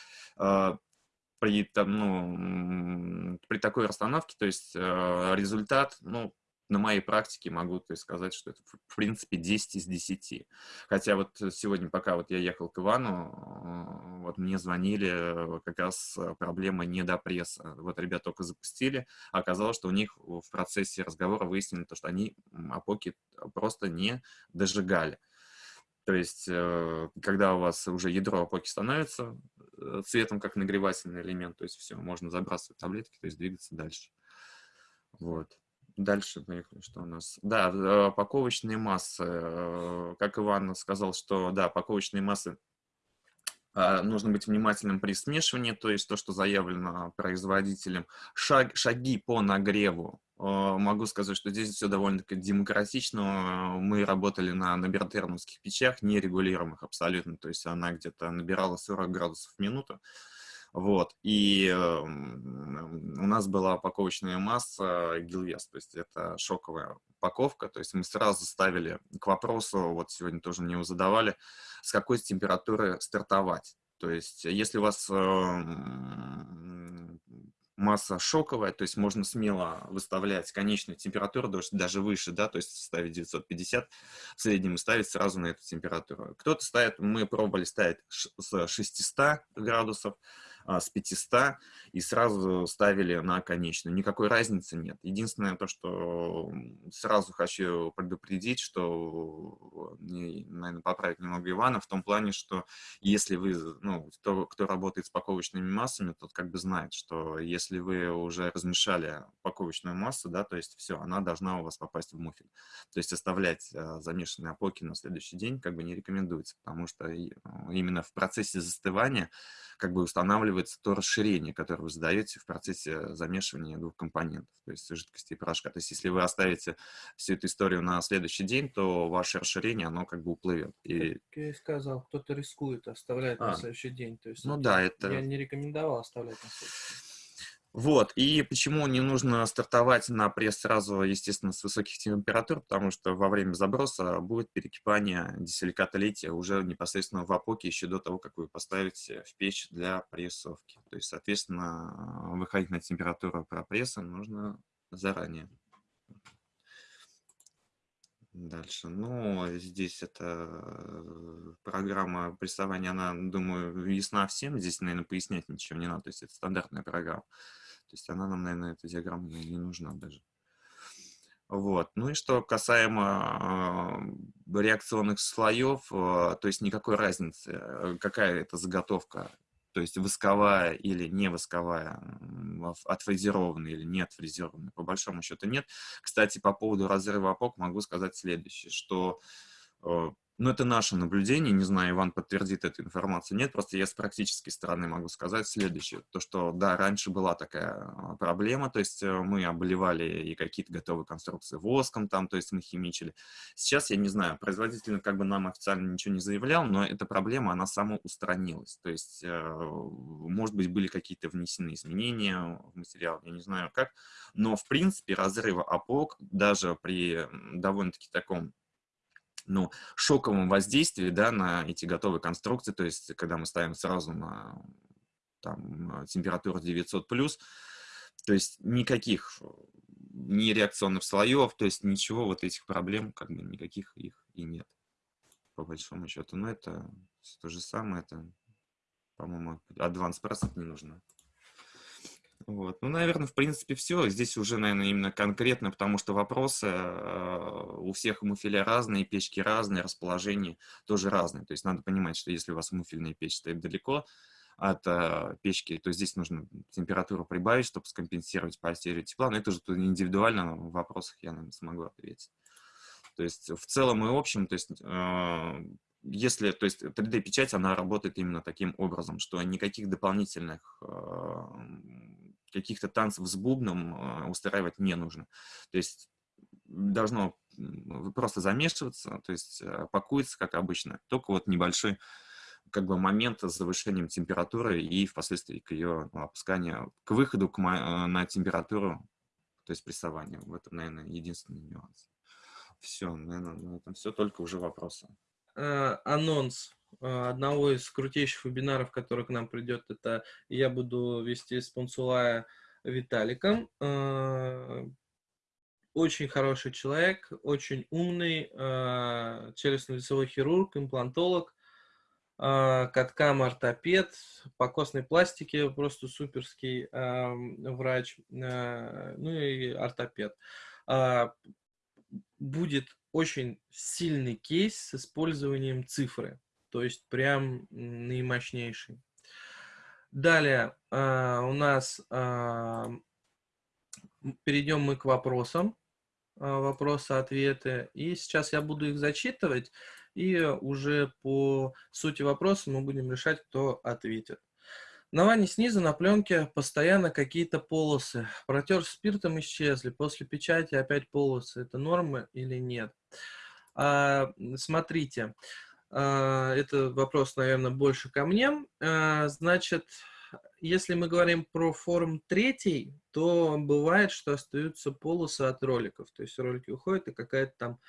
при, там, ну, при такой расстановке, то есть э, результат, ну, на моей практике могу то есть, сказать, что это, в принципе, 10 из 10. Хотя вот сегодня, пока вот я ехал к Ивану, э, вот мне звонили, как раз проблема недопресса. Вот ребята только запустили, а оказалось, что у них в процессе разговора выяснили, то, что они опоки просто не дожигали. То есть, э, когда у вас уже ядро опоки становится э, цветом как нагревательный элемент, то есть все, можно забрасывать таблетки, то есть двигаться дальше. Вот. Дальше поехали, что у нас. Да, э, паковочные массы. Как Иван сказал, что да, паковочные массы а, нужно быть внимательным при смешивании, то есть то, что заявлено производителем. Шаг, шаги по нагреву. А, могу сказать, что здесь все довольно-таки демократично. Мы работали на набертермовских печах, нерегулируемых абсолютно, то есть она где-то набирала 40 градусов в минуту. Вот, и э, у нас была упаковочная масса Гилвес, то есть это шоковая упаковка, то есть мы сразу ставили к вопросу, вот сегодня тоже мне его задавали, с какой температуры стартовать. То есть если у вас э, масса шоковая, то есть можно смело выставлять конечную температуру, даже выше, да, то есть ставить 950 в среднем ставить сразу на эту температуру. Кто-то ставит, мы пробовали ставить с 600 градусов, с 500 и сразу ставили на конечную. Никакой разницы нет. Единственное то, что сразу хочу предупредить, что, наверное, поправить немного Ивана, в том плане, что если вы, ну, кто, кто работает с паковочными массами, тот как бы знает, что если вы уже размешали паковочную массу, да, то есть все, она должна у вас попасть в муфель. То есть оставлять э, замешанные опоки на следующий день как бы не рекомендуется, потому что именно в процессе застывания как бы устанавливается то расширение, которое вы задаете в процессе замешивания двух компонентов, то есть жидкости и порошка. То есть если вы оставите всю эту историю на следующий день, то ваше расширение, оно как бы уплывет. И... Как я и сказал, кто-то рискует, оставляет а. на следующий день. То есть ну да, это... Я не рекомендовал оставлять на следующий день. Вот, и почему не нужно стартовать на пресс сразу, естественно, с высоких температур, потому что во время заброса будет перекипание дисиликата лития уже непосредственно в опоке еще до того, как вы поставите в печь для прессовки. То есть, соответственно, выходить на температуру пропресса нужно заранее. Дальше. Ну, здесь это программа прессования, она, думаю, ясна всем. Здесь, наверное, пояснять ничего не надо. То есть это стандартная программа. То есть она нам, наверное, эта диаграмма не нужна даже. Вот. Ну и что касаемо э, реакционных слоев, э, то есть никакой разницы, э, какая это заготовка, то есть восковая или не восковая, отфрезерованная или не отфрезерованная, по большому счету нет. Кстати, по поводу разрыва опок могу сказать следующее, что Ну, это наше наблюдение, не знаю, Иван подтвердит эту информацию, нет, просто я с практической стороны могу сказать следующее, то, что, да, раньше была такая а, проблема, то есть э, мы обливали и какие-то готовые конструкции воском там, то есть мы химичили. Сейчас, я не знаю, производитель как бы нам официально ничего не заявлял, но эта проблема, она самоустранилась, то есть, э, может быть, были какие-то внесены изменения в материал, я не знаю как, но, в принципе, разрыва опок даже при довольно-таки таком ну, шоковом воздействии да, на эти готовые конструкции, то есть когда мы ставим сразу на там, температуру 900+, то есть никаких ни реакционных слоев, то есть ничего вот этих проблем, как бы никаких их и нет, по большому счету. Но это то же самое, это, по-моему, Advanced Process не нужно. Вот. Ну, наверное, в принципе, все. Здесь уже, наверное, именно конкретно, потому что вопросы э, у всех муфеля разные, печки разные, расположение тоже разные. То есть надо понимать, что если у вас муфельная печь стоит далеко от э, печки, то здесь нужно температуру прибавить, чтобы скомпенсировать потерю тепла. Но это уже индивидуально в вопросах я, наверное, смогу ответить. То есть в целом и общем, то есть э, если, то есть 3D-печать, она работает именно таким образом, что никаких дополнительных каких-то танцев с бубном э, устраивать не нужно. То есть должно просто замешиваться, то есть э, пакуется, как обычно, только вот небольшой как бы момент с завышением температуры и впоследствии к ее ну, опусканию, к выходу к, на температуру, то есть прессованию. В этом, наверное, единственный нюанс. Все, наверное, на этом все, только уже вопросы. Э, анонс э, одного из крутейших вебинаров, который к нам придет, это я буду вести с Пунцулая Виталиком. Э, очень хороший человек, очень умный, челюстно-лицевой хирург, имплантолог, каткам ортопед, по костной пластике просто суперский врач, ну и ортопед. Будет очень сильный кейс с использованием цифры, то есть прям наимощнейший. Далее э, у нас э, перейдем мы к вопросам, э, вопросы-ответы, и сейчас я буду их зачитывать, и уже по сути вопроса мы будем решать, кто ответит. На ванне снизу на пленке постоянно какие-то полосы. Протер спиртом, исчезли. После печати опять полосы. Это норма или нет? А, смотрите, а, это вопрос, наверное, больше ко мне. А, значит, если мы говорим про форм третий, то бывает, что остаются полосы от роликов. То есть ролики уходят, и какая-то там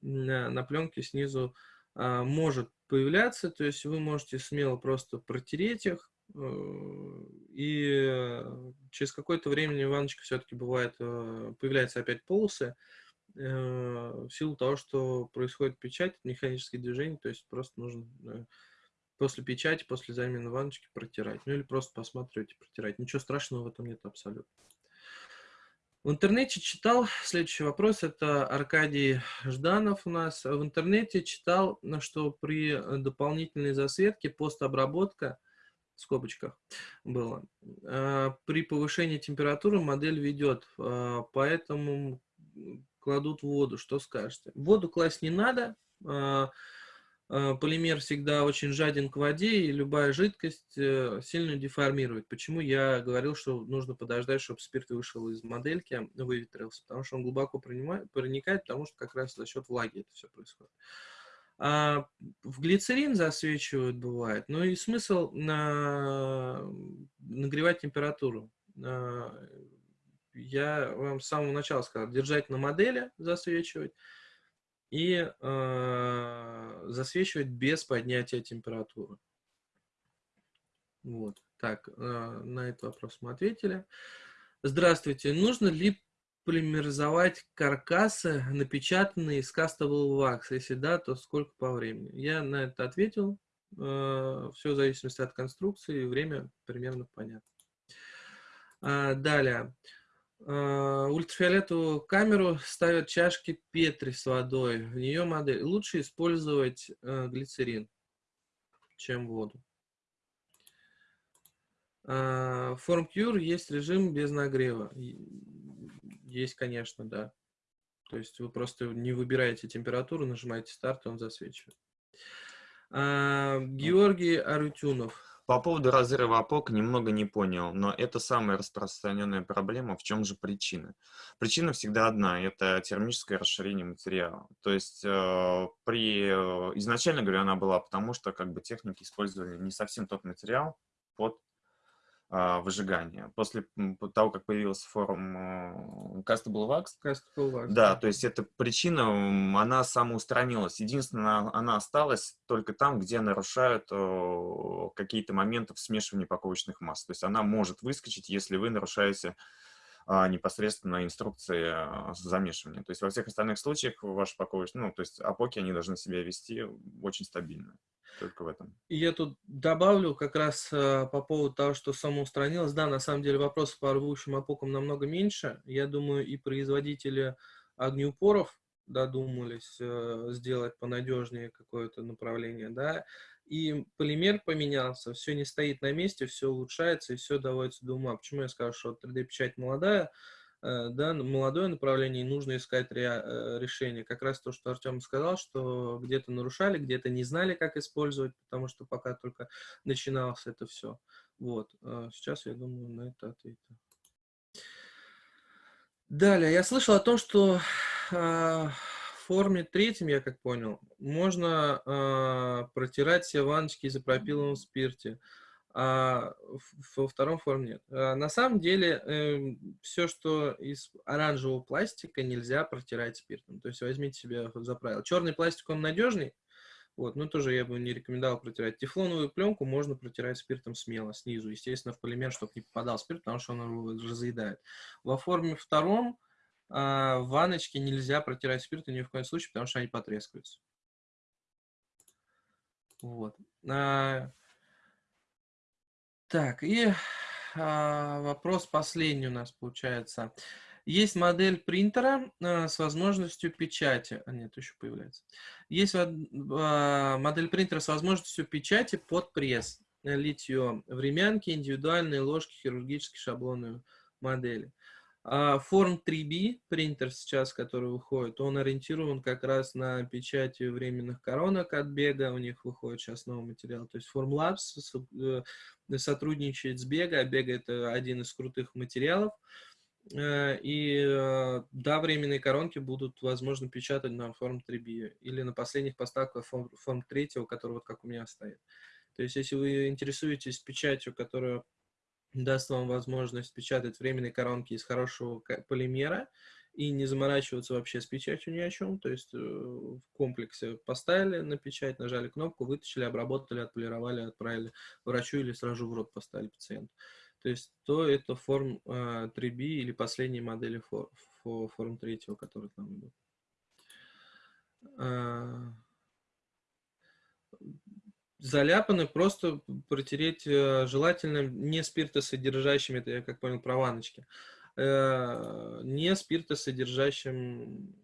на пленке снизу а, может появляться. То есть вы можете смело просто протереть их, Э, и через какое-то время ванночка все-таки бывает, э, появляются опять полосы, э, в силу того, что происходит печать, механические движения, то есть просто нужно после печати, после замены ванночки протирать. Ну или просто посматривать и протирать. Ничего страшного в этом нет абсолютно. В интернете читал, следующий вопрос, это Аркадий Жданов у нас. В интернете читал, что при дополнительной засветке постобработка – в скобочках было. При повышении температуры модель ведет, поэтому кладут воду. Что скажете? Воду класть не надо. А, полимер всегда очень жаден к воде, и любая жидкость э, сильно деформирует. Почему я говорил, что нужно подождать, чтобы спирт вышел из модельки, выветрился? Потому что он глубоко проникает, потому что как раз за счет влаги это все происходит. А в глицерин засвечивают бывает. Ну и смысл на... нагревать температуру. Я вам с самого начала сказал, держать на модели, засвечивать, и э, засвечивать без поднятия температуры. Вот. Так, э, на этот вопрос мы ответили. Здравствуйте. Нужно ли полимеризовать каркасы, напечатанные из кастового вакса? Если да, то сколько по времени? Я на это ответил. Э, Все в зависимости от конструкции, время примерно понятно. А, далее. Э, ультрафиолетовую камеру ставят чашки Петри с водой. В нее модель. Лучше использовать э, глицерин, чем воду. В FormCure есть режим без нагрева. Есть, конечно, да. То есть вы просто не выбираете температуру, нажимаете старт, и он засвечивает. Георгий Арутюнов. По поводу разрыва опок немного не понял, но это самая распространенная проблема. В чем же причина? Причина всегда одна – это термическое расширение материала. То есть э, при, э, изначально, говорю, она была потому, что как бы техники использовали не совсем тот материал под выжигания. После того, как появился форум Castable Wax, Castable Wax да, да, то есть эта причина, она самоустранилась. Единственное, она осталась только там, где нарушают какие-то моменты в смешивании паковочных масс. То есть она может выскочить, если вы нарушаете а, непосредственно инструкции а, замешивания. То есть во всех остальных случаях ваши паковочные, ну, то есть опоки, они должны себя вести очень стабильно только в этом. Я тут добавлю как раз э, по поводу того, что самоустранилось. Да, на самом деле вопросов по рвущим опокам намного меньше. Я думаю, и производители огнеупоров додумались э, сделать понадежнее какое-то направление, да, и полимер поменялся, все не стоит на месте, все улучшается и все доводится до ума. Почему я скажу, что 3D-печать молодая, Э, да, молодое направление, и нужно искать э, решение. Как раз то, что Артем сказал, что где-то нарушали, где-то не знали, как использовать, потому что пока только начиналось это все. Вот. А сейчас, я думаю, на это ответил. Далее, я слышал о том, что э, в форме третьем, я как понял, можно э, протирать все ванночки изопропиловом спирте а во втором форме нет. А на самом деле, э, эм, все, что из оранжевого пластика, нельзя протирать спиртом. То есть возьмите себе за правило. Черный пластик, он надежный, вот, но тоже я бы не рекомендовал протирать. Тефлоновую пленку можно протирать спиртом смело, снизу, естественно, в полимер, чтобы не попадал спирт, потому что он его разъедает. Во форме втором а, в ванночке нельзя протирать спиртом ни в коем случае, потому что они потрескаются. Вот. А, так, и а, вопрос последний у нас получается. Есть модель принтера с возможностью печати. А, нет, еще появляется. Есть модель принтера с возможностью печати под пресс. Литье, времянки, индивидуальные ложки, хирургические шаблоны модели. А форм 3B принтер сейчас, который выходит, он ориентирован как раз на печать временных коронок от бега. У них выходит сейчас новый материал. То есть Formlabs э, сотрудничает с Бега. А Бега это один из крутых материалов. Э, и э, да, временные коронки будут, возможно, печатать на форм 3B или на последних поставках форм 3, который вот как у меня стоит. То есть, если вы интересуетесь печатью, которая даст вам возможность печатать временные коронки из хорошего полимера и не заморачиваться вообще с печатью ни о чем. То есть э, в комплексе поставили на печать, нажали кнопку, вытащили, обработали, отполировали, отправили врачу или сразу в рот поставили пациенту. То есть то это форм 3B э, или последние модели форм, форм 3, которые к нам идут. Заляпаны, просто протереть э, желательно не спиртосодержащими, это я как понял, про ванночки, э, не спиртосодержащим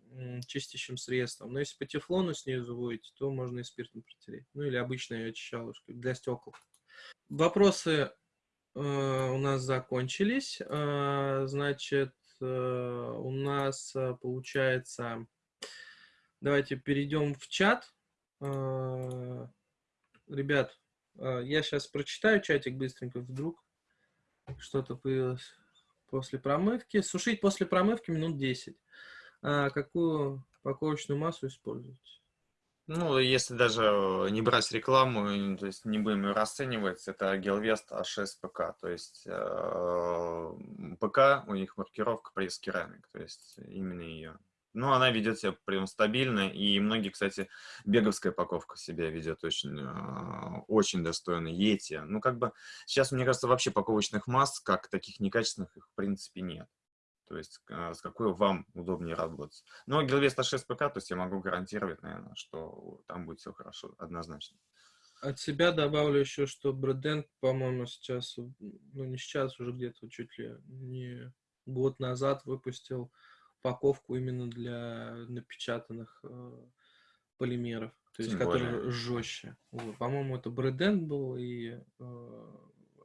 чистящим средством. Но если по тефлону снизу будете, то можно и спиртом протереть. Ну или обычной очищалочкой для стекол. Вопросы э, у нас закончились. Значит, у нас получается... Давайте перейдем в чат ребят, а, я сейчас прочитаю чатик быстренько, вдруг что-то появилось после промывки. Сушить после промывки минут 10. А какую паковочную массу использовать? Ну, если даже не брать рекламу, то есть не будем ее расценивать, это Гелвест А6 ПК. То есть э, ПК, у них маркировка пресс керамик, то есть именно ее. Ну, она ведет себя прям стабильно, и многие, кстати, беговская упаковка себя ведет очень, а, очень достойно. Ети. Ну, как бы, сейчас, мне кажется, вообще паковочных масс, как таких некачественных, их в принципе нет. То есть, а, с какой вам удобнее работать. Но Гелвеста 6 ПК, то есть я могу гарантировать, наверное, что там будет все хорошо, однозначно. От себя добавлю еще, что Брэден, по-моему, сейчас, ну не сейчас, уже где-то чуть ли не год назад выпустил упаковку именно для напечатанных э, полимеров, то есть которые жестче. Вот. По-моему, это Брэден был, и э,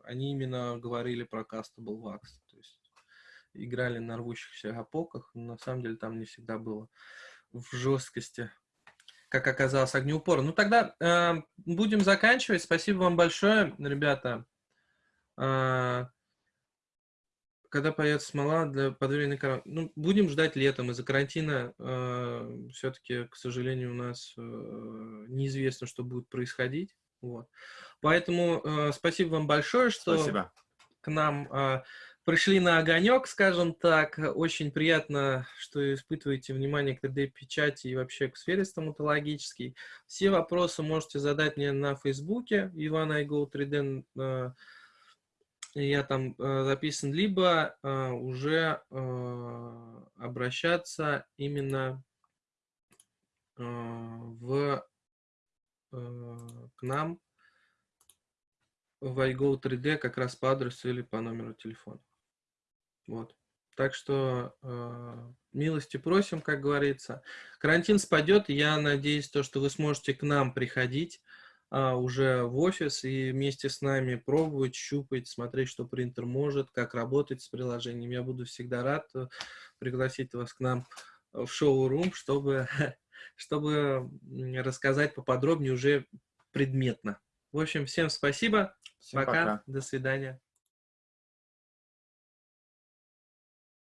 они именно говорили про Castable Wax, то есть играли на рвущихся опоках, но на самом деле там не всегда было в жесткости. как оказалось, огнеупор. Ну, тогда э, будем заканчивать. Спасибо вам большое, ребята. Э, когда появится смола для подведения коров... Ну, будем ждать летом. Из-за карантина э, все-таки, к сожалению, у нас э, неизвестно, что будет происходить. Вот. Поэтому э, спасибо вам большое, что Спасибо. к нам э, пришли на огонек, скажем так. Очень приятно, что испытываете внимание к 3D-печати и вообще к сфере стоматологической. Все вопросы можете задать мне на Фейсбуке, Иван Айго 3D. Э, я там э, записан, либо э, уже э, обращаться именно э, в, э, к нам в iGo 3D как раз по адресу или по номеру телефона. Вот. Так что э, милости просим, как говорится. Карантин спадет, я надеюсь, то, что вы сможете к нам приходить а, уже в офис и вместе с нами пробовать, щупать, смотреть, что принтер может, как работать с приложением. Я буду всегда рад э, пригласить вас к нам в шоу-рум, чтобы, чтобы рассказать поподробнее уже предметно. В общем, всем спасибо. Всем пока. пока. До свидания.